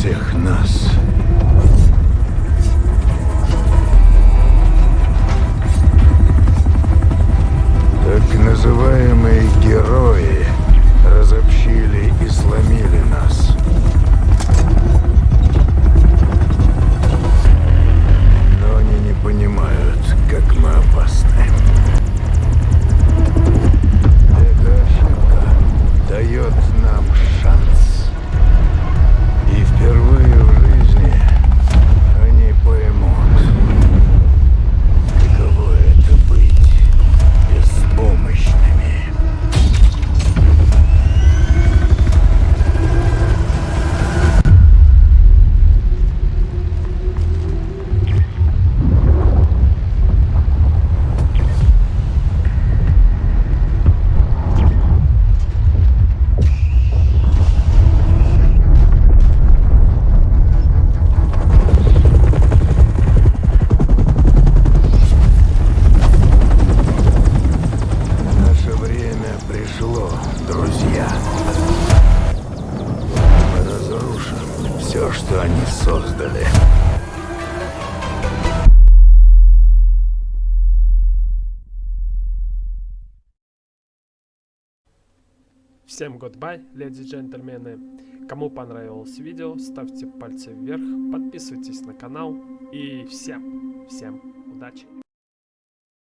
всех нас. Так называемые герои разобщили и сломили нас. Друзья, мы разрушим все, что они создали. Всем goodbye, леди и джентльмены. Кому понравилось видео, ставьте пальцы вверх, подписывайтесь на канал и всем, всем удачи.